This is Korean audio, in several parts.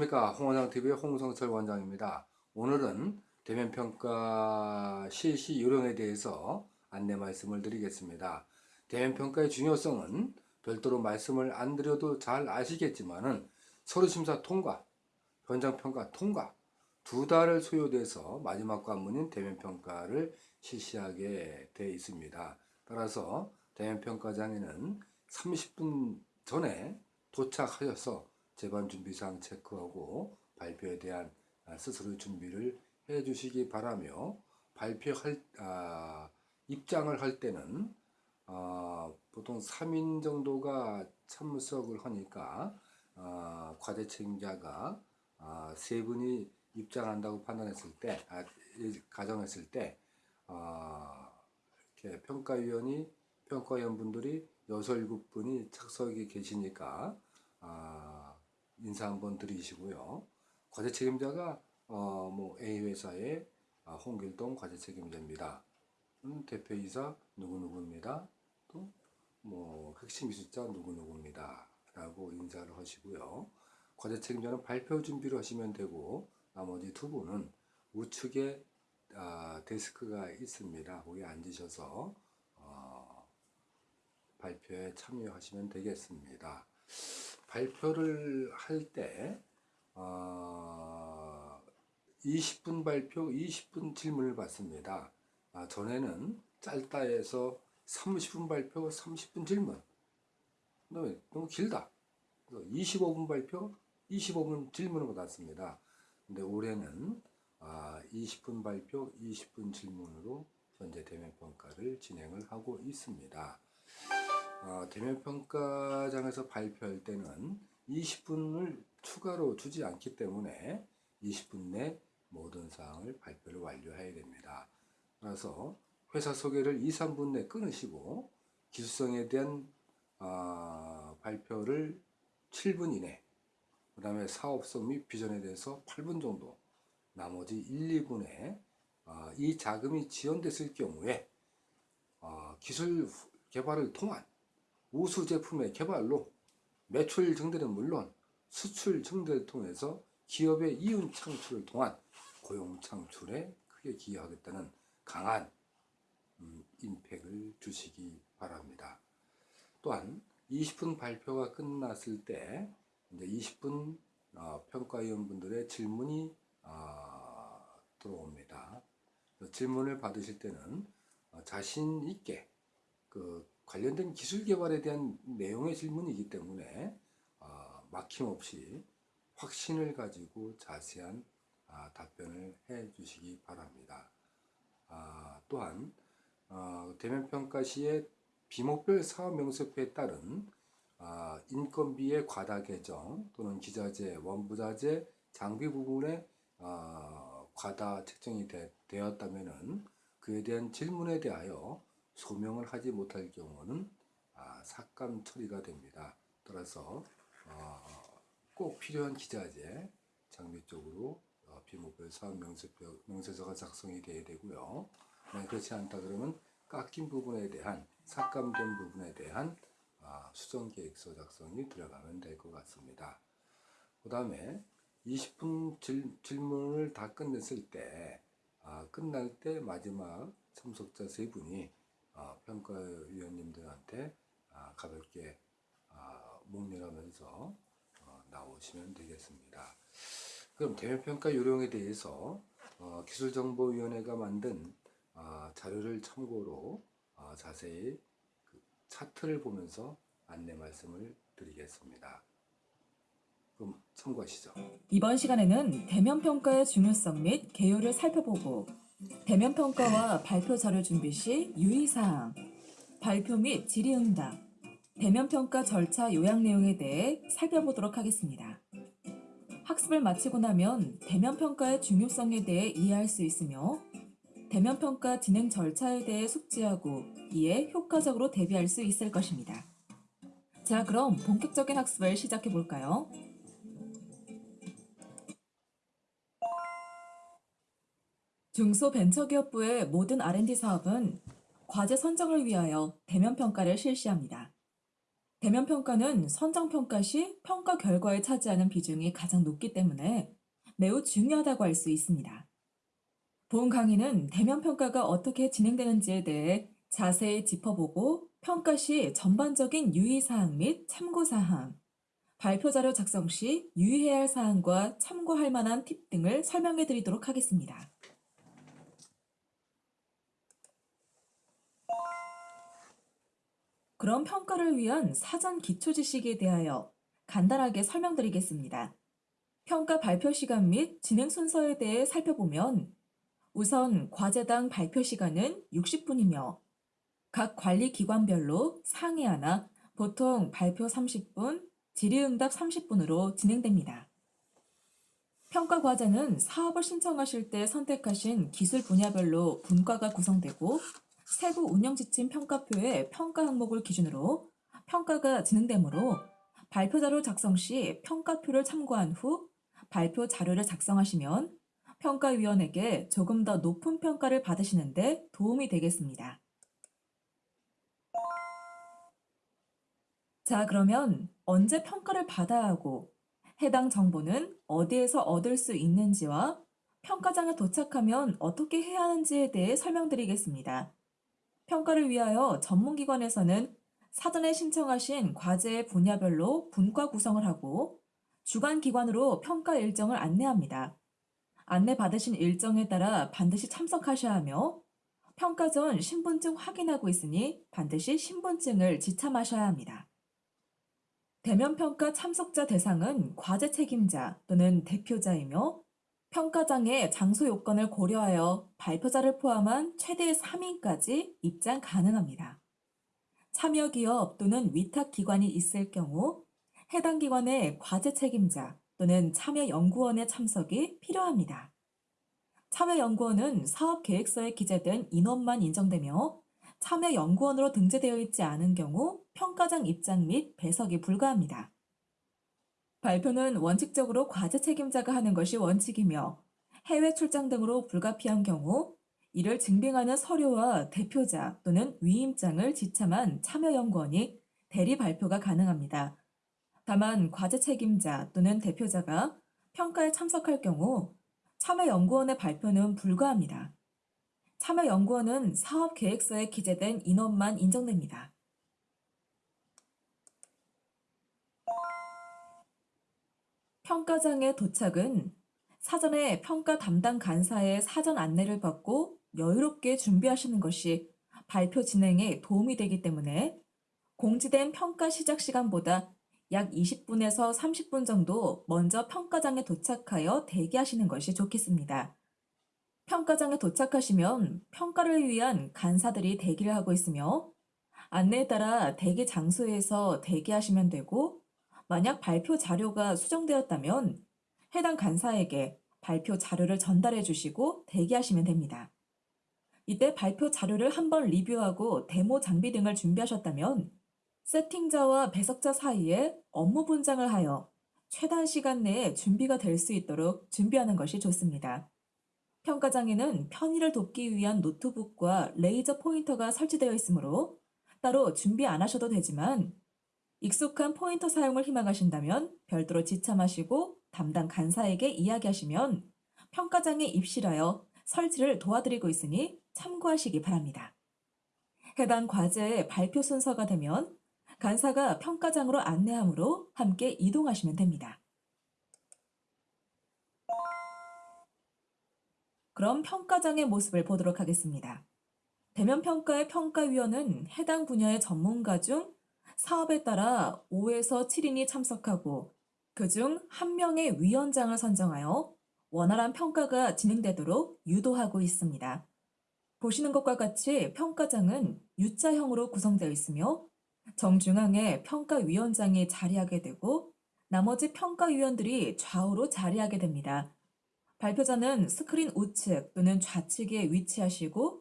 안녕하십니까. 홍원장TV의 홍성철 원장입니다. 오늘은 대면평가 실시 요령에 대해서 안내 말씀을 드리겠습니다. 대면평가의 중요성은 별도로 말씀을 안 드려도 잘 아시겠지만 은 서류심사 통과, 현장평가 통과 두 달을 소요돼서 마지막 관문인 대면평가를 실시하게 되어 있습니다. 따라서 대면평가장에는 30분 전에 도착하셔서 재반 준비 사항 체크하고 발표에 대한 아, 스스로 준비를 해 주시기 바라며 발표할 아, 입장을 할 때는 아, 보통 3인 정도가 참석을 하니까 아, 과제 책임자가 아, 세 분이 입장한다고 판단했을 때 아, 가정했을 때 아, 이렇게 평가위원이 평가위원분들이 여섯 일곱 분이 착석이 계시니까 아, 인사 한번 드리시고요. 과제 책임자가 어, 뭐 A 회사의 아, 홍길동 과제 책임자입니다. 음, 대표이사 누구누구입니다. 또 뭐 핵심 기술자 누구누구입니다. 라고 인사를 하시고요. 과제 책임자는 발표 준비를 하시면 되고 나머지 두 분은 우측에 아, 데스크가 있습니다. 거기 앉으셔서 어, 발표에 참여하시면 되겠습니다. 발표를 할때 어, 20분 발표, 20분 질문을 받습니다. 아, 전에는 짧다 해서 30분 발표, 30분 질문. 너무, 너무 길다. 25분 발표, 25분 질문을 받았습니다. 근데 올해는 아, 20분 발표, 20분 질문으로 현재 대면 평가를 진행을 하고 있습니다. 어, 대면평가장에서 발표할 때는 20분을 추가로 주지 않기 때문에 20분 내 모든 사항을 발표를 완료해야 됩니다. 그래서 회사 소개를 2, 3분 내 끊으시고 기술성에 대한 어, 발표를 7분 이내 그 다음에 사업성 및 비전에 대해서 8분 정도 나머지 1, 2분에 어, 이 자금이 지원됐을 경우에 어, 기술 개발을 통한 우수 제품의 개발로 매출 증대는 물론 수출 증대를 통해서 기업의 이윤 창출을 통한 고용 창출에 크게 기여하겠다는 강한 음, 임팩을 주시기 바랍니다. 또한 20분 발표가 끝났을 때 이제 20분 어, 평가위원분들의 질문이 어, 들어옵니다. 질문을 받으실 때는 어, 자신 있게 그 관련된 기술 개발에 대한 내용의 질문이기 때문에 어, 막힘없이 확신을 가지고 자세한 아, 답변을 해 주시기 바랍니다. 아, 또한 어, 대면 평가 시에 비목별 사업 명세표에 따른 아, 인건비의 과다 계정 또는 기자재, 원부자재, 장비 부분에 아, 과다 책정이 되, 되었다면 그에 대한 질문에 대하여 소명을 하지 못할 경우는 아, 삭감 처리가 됩니다. 따라서 어, 꼭 필요한 기자재 장비 쪽으로 어, 비목별 사업 명세표, 명세서가 작성이 돼야 되고요. 그렇지 않다 그러면 깎인 부분에 대한 삭감된 부분에 대한 아, 수정 계획서 작성이 들어가면 될 것 같습니다. 그 다음에 20분 질, 질문을 다 끝냈을 때 아, 끝날 때 마지막 참석자 세 분이 어, 평가위원님들한테 아, 가볍게 아, 목례하면서 어, 나오시면 되겠습니다. 그럼 대면평가 요령에 대해서 어, 기술정보위원회가 만든 아, 자료를 참고로 자세히 그 차트를 보면서 안내 말씀을 드리겠습니다. 그럼 참고하시죠. 이번 시간에는 대면평가의 중요성 및 개요를 살펴보고 대면 평가와 발표 자료 준비 시 유의사항, 발표 및 질의응답, 대면 평가 절차 요약 내용에 대해 살펴보도록 하겠습니다. 학습을 마치고 나면 대면 평가의 중요성에 대해 이해할 수 있으며 대면 평가 진행 절차에 대해 숙지하고 이에 효과적으로 대비할 수 있을 것입니다. 자 그럼 본격적인 학습을 시작해 볼까요? 중소벤처기업부의 모든 R&D 사업은 과제 선정을 위하여 대면 평가를 실시합니다. 대면 평가는 선정 평가 시 평가 결과에 차지하는 비중이 가장 높기 때문에 매우 중요하다고 할 수 있습니다. 본 강의는 대면 평가가 어떻게 진행되는지에 대해 자세히 짚어보고 평가 시 전반적인 유의사항 및 참고사항, 발표 자료 작성 시 유의해야 할 사항과 참고할 만한 팁 등을 설명해 드리도록 하겠습니다. 그럼 평가를 위한 사전 기초 지식에 대하여 간단하게 설명드리겠습니다. 평가 발표 시간 및 진행 순서에 대해 살펴보면 우선 과제당 발표 시간은 60분이며 각 관리 기관별로 상위 하나, 보통 발표 30분, 질의응답 30분으로 진행됩니다. 평가 과제는 사업을 신청하실 때 선택하신 기술 분야별로 분과가 구성되고 세부 운영 지침 평가표의 평가 항목을 기준으로 평가가 진행되므로 발표 자료 작성 시 평가표를 참고한 후 발표 자료를 작성하시면 평가위원에게 조금 더 높은 평가를 받으시는데 도움이 되겠습니다. 자, 그러면 언제 평가를 받아야 하고 해당 정보는 어디에서 얻을 수 있는지와 평가장에 도착하면 어떻게 해야 하는지에 대해 설명드리겠습니다. 평가를 위하여 전문기관에서는 사전에 신청하신 과제의 분야별로 분과 구성을 하고 주관기관으로 평가 일정을 안내합니다. 안내 받으신 일정에 따라 반드시 참석하셔야 하며 평가 전 신분증 확인하고 있으니 반드시 신분증을 지참하셔야 합니다. 대면 평가 참석자 대상은 과제 책임자 또는 대표자이며 평가장의 장소 요건을 고려하여 발표자를 포함한 최대 3인까지 입장 가능합니다. 참여 기업 또는 위탁 기관이 있을 경우 해당 기관의 과제 책임자 또는 참여 연구원의 참석이 필요합니다. 참여 연구원은 사업 계획서에 기재된 인원만 인정되며 참여 연구원으로 등재되어 있지 않은 경우 평가장 입장 및 배석이 불가합니다. 발표는 원칙적으로 과제 책임자가 하는 것이 원칙이며 해외 출장 등으로 불가피한 경우 이를 증빙하는 서류와 대표자 또는 위임장을 지참한 참여연구원이 대리 발표가 가능합니다. 다만 과제 책임자 또는 대표자가 평가에 참석할 경우 참여연구원의 발표는 불가합니다. 참여연구원은 사업 계획서에 기재된 인원만 인정됩니다. 평가장의 도착은 사전에 평가 담당 간사의 사전 안내를 받고 여유롭게 준비하시는 것이 발표 진행에 도움이 되기 때문에 공지된 평가 시작 시간보다 약 20분에서 30분 정도 먼저 평가장에 도착하여 대기하시는 것이 좋겠습니다. 평가장에 도착하시면 평가를 위한 간사들이 대기를 하고 있으며 안내에 따라 대기 장소에서 대기하시면 되고 만약 발표 자료가 수정되었다면 해당 간사에게 발표 자료를 전달해 주시고 대기하시면 됩니다. 이때 발표 자료를 한번 리뷰하고 데모 장비 등을 준비하셨다면 세팅자와 배석자 사이에 업무 분장을 하여 최단 시간 내에 준비가 될 수 있도록 준비하는 것이 좋습니다. 평가장에는 편의를 돕기 위한 노트북과 레이저 포인터가 설치되어 있으므로 따로 준비 안 하셔도 되지만 익숙한 포인터 사용을 희망하신다면 별도로 지참하시고 담당 간사에게 이야기하시면 평가장에 입실하여 설치를 도와드리고 있으니 참고하시기 바랍니다. 해당 과제의 발표 순서가 되면 간사가 평가장으로 안내하므로 함께 이동하시면 됩니다. 그럼 평가장의 모습을 보도록 하겠습니다. 대면 평가의 평가위원은 해당 분야의 전문가 중 사업에 따라 5에서 7인이 참석하고 그중 한 명의 위원장을 선정하여 원활한 평가가 진행되도록 유도하고 있습니다. 보시는 것과 같이 평가장은 U자형으로 구성되어 있으며 정중앙에 평가위원장이 자리하게 되고 나머지 평가위원들이 좌우로 자리하게 됩니다. 발표자는 스크린 우측 또는 좌측에 위치하시고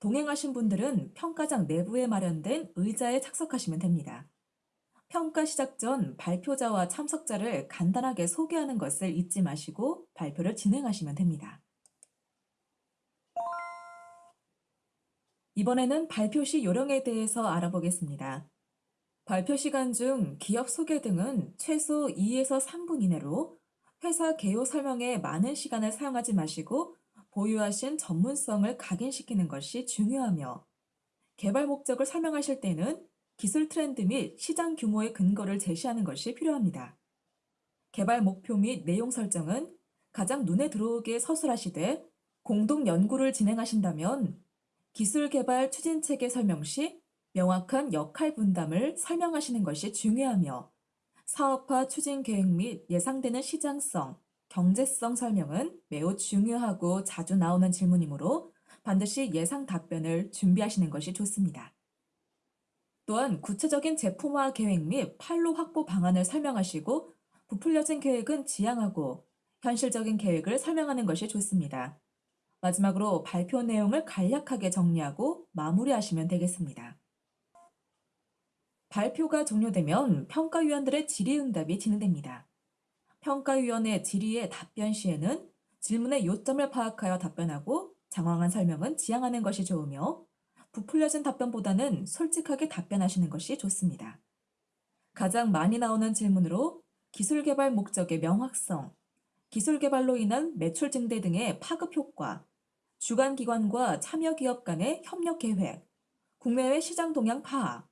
동행하신 분들은 평가장 내부에 마련된 의자에 착석하시면 됩니다. 평가 시작 전 발표자와 참석자를 간단하게 소개하는 것을 잊지 마시고 발표를 진행하시면 됩니다. 이번에는 발표 시 요령에 대해서 알아보겠습니다. 발표 시간 중 기업 소개 등은 최소 2에서 3분 이내로 회사 개요 설명에 많은 시간을 사용하지 마시고 보유하신 전문성을 각인시키는 것이 중요하며 개발 목적을 설명하실 때는 기술 트렌드 및 시장 규모의 근거를 제시하는 것이 필요합니다. 개발 목표 및 내용 설정은 가장 눈에 들어오게 서술하시되 공동 연구를 진행하신다면 기술 개발 추진 체계 설명 시 명확한 역할 분담을 설명하시는 것이 중요하며 사업화 추진 계획 및 예상되는 시장성, 경제성 설명은 매우 중요하고 자주 나오는 질문이므로 반드시 예상 답변을 준비하시는 것이 좋습니다. 또한 구체적인 제품화 계획 및 판로 확보 방안을 설명하시고 부풀려진 계획은 지양하고 현실적인 계획을 설명하는 것이 좋습니다. 마지막으로 발표 내용을 간략하게 정리하고 마무리하시면 되겠습니다. 발표가 종료되면 평가위원들의 질의응답이 진행됩니다. 평가위원의 질의의 답변 시에는 질문의 요점을 파악하여 답변하고 장황한 설명은 지양하는 것이 좋으며 부풀려진 답변보다는 솔직하게 답변하시는 것이 좋습니다. 가장 많이 나오는 질문으로 기술 개발 목적의 명확성, 기술 개발로 인한 매출 증대 등의 파급 효과, 주관 기관과 참여 기업 간의 협력 계획, 국내외 시장 동향 파악,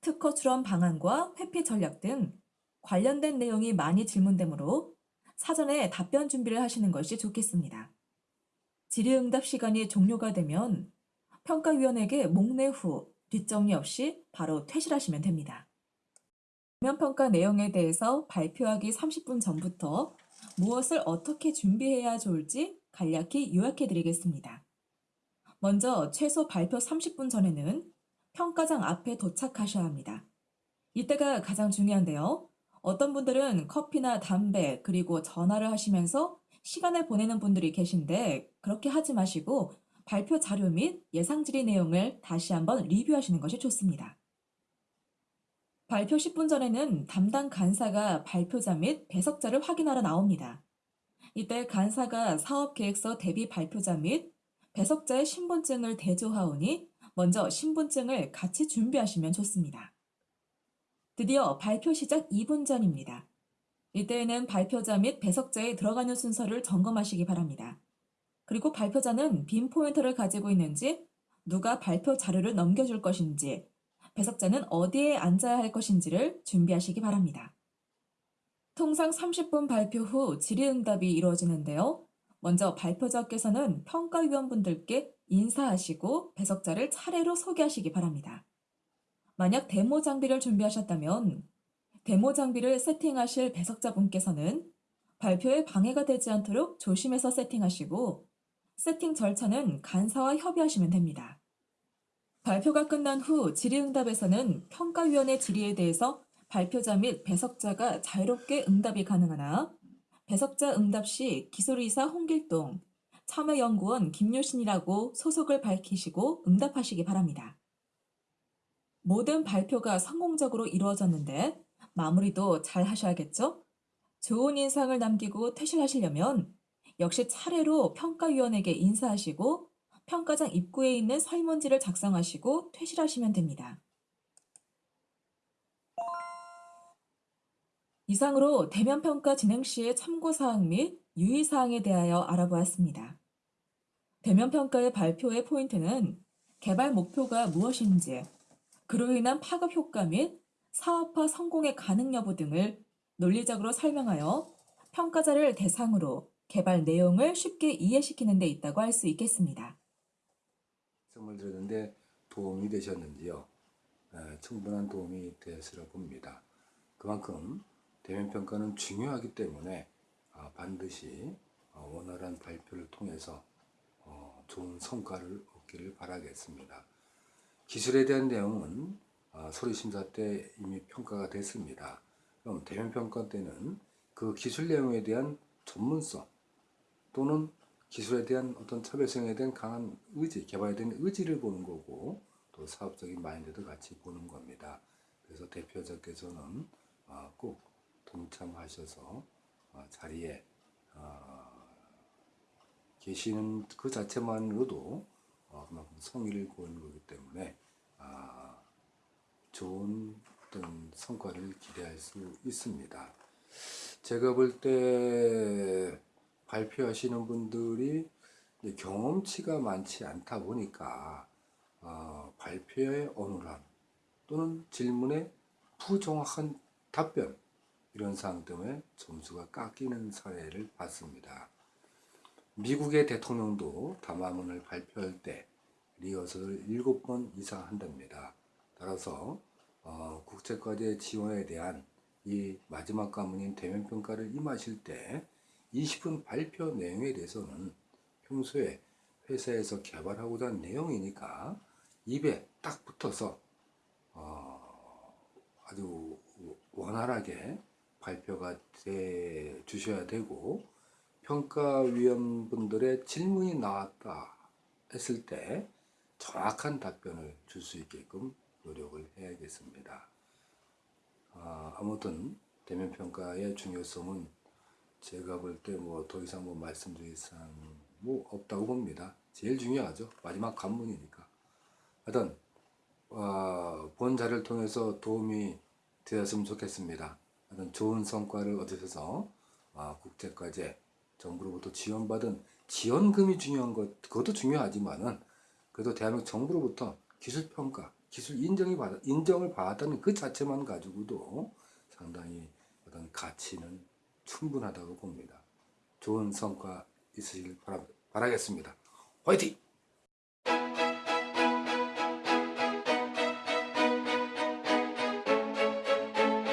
특허 출원 방안과 회피 전략 등 관련된 내용이 많이 질문되므로 사전에 답변 준비를 하시는 것이 좋겠습니다. 질의응답 시간이 종료가 되면 평가위원에게 목내 후 뒷정리 없이 바로 퇴실하시면 됩니다. 대면평가 내용에 대해서 발표하기 30분 전부터 무엇을 어떻게 준비해야 좋을지 간략히 요약해 드리겠습니다. 먼저 최소 발표 30분 전에는 평가장 앞에 도착하셔야 합니다. 이때가 가장 중요한데요. 어떤 분들은 커피나 담배 그리고 전화를 하시면서 시간을 보내는 분들이 계신데 그렇게 하지 마시고 발표 자료 및 예상 질의 내용을 다시 한번 리뷰하시는 것이 좋습니다. 발표 10분 전에는 담당 간사가 발표자 및 배석자를 확인하러 나옵니다. 이때 간사가 사업계획서 대비 발표자 및 배석자의 신분증을 대조하오니 먼저 신분증을 같이 준비하시면 좋습니다. 드디어 발표 시작 2분 전입니다. 이때에는 발표자 및 배석자에 들어가는 순서를 점검하시기 바랍니다. 그리고 발표자는 빈 포인터를 가지고 있는지, 누가 발표 자료를 넘겨줄 것인지, 배석자는 어디에 앉아야 할 것인지를 준비하시기 바랍니다. 통상 30분 발표 후 질의응답이 이루어지는데요. 먼저 발표자께서는 평가위원분들께 인사하시고 배석자를 차례로 소개하시기 바랍니다. 만약 데모 장비를 준비하셨다면 데모 장비를 세팅하실 배석자분께서는 발표에 방해가 되지 않도록 조심해서 세팅하시고 세팅 절차는 간사와 협의하시면 됩니다. 발표가 끝난 후 질의응답에서는 평가위원회 질의에 대해서 발표자 및 배석자가 자유롭게 응답이 가능하나 배석자 응답 시 기술이사 홍길동, 참여연구원 김효신이라고 소속을 밝히시고 응답하시기 바랍니다. 모든 발표가 성공적으로 이루어졌는데 마무리도 잘 하셔야겠죠? 좋은 인상을 남기고 퇴실하시려면 역시 차례로 평가위원에게 인사하시고 평가장 입구에 있는 설문지를 작성하시고 퇴실하시면 됩니다. 이상으로 대면 평가 진행 시의 참고사항 및 유의사항에 대하여 알아보았습니다. 대면 평가의 발표의 포인트는 개발 목표가 무엇인지, 그로 인한 파급 효과 및 사업화 성공의 가능 여부 등을 논리적으로 설명하여 평가자를 대상으로 개발 내용을 쉽게 이해시키는 데 있다고 할 수 있겠습니다. 말씀을 드렸는데 도움이 되셨는지요? 에, 충분한 도움이 되었으리라 봅니다. 그만큼 대면 평가는 중요하기 때문에 아, 반드시 어, 원활한 발표를 통해서 어, 좋은 성과를 얻기를 바라겠습니다. 기술에 대한 내용은 아, 소리심사 때 이미 평가가 됐습니다. 그럼 대면평가 때는 그 기술 내용에 대한 전문성 또는 기술에 대한 어떤 차별성에 대한 강한 의지, 개발에 대한 의지를 보는 거고 또 사업적인 마인드도 같이 보는 겁니다. 그래서 대표자께서는 아, 꼭 동참하셔서 어, 자리에 어, 계시는 그 자체만으로도 어, 그만큼 성의를 보이는 거기 때문에 아, 좋은 어떤 성과를 기대할 수 있습니다. 제가 볼 때 발표하시는 분들이 경험치가 많지 않다 보니까 어, 발표의 어눌함 또는 질문의 부정확한 답변 이런 사항 때문에 점수가 깎이는 사례를 봤습니다. 미국의 대통령도 담화문을 발표할 때 리허설을 7번 이상 한답니다. 따라서 어, 국제과제 지원에 대한 이 마지막 과문인 대면평가를 임하실 때 20분 발표 내용에 대해서는 평소에 회사에서 개발하고자 한 내용이니까 입에 딱 붙어서 어, 아주 원활하게 발표가 돼 주셔야 되고 평가위원분들의 질문이 나왔다 했을 때 정확한 답변을 줄 수 있게끔 노력을 해야겠습니다. 아, 아무튼 대면 평가의 중요성은 제가 볼 때 뭐 더 이상 뭐 말씀드릴 사항 뭐 없다고 봅니다. 제일 중요하죠. 마지막 관문이니까. 하여튼 어, 본 자를 통해서 도움이 되었으면 좋겠습니다. 하여튼 좋은 성과를 얻으셔서 아, 국제과제 정부로부터 지원받은 지원금이 중요한 것 그것도 중요하지만은 그래도 대한민국 정부로부터 기술 평가, 기술 인정이 받 인정을 받았다는 그 자체만 가지고도 상당히 어떤 가치는 충분하다고 봅니다. 좋은 성과 있으시길 바라, 바라겠습니다. 화이팅!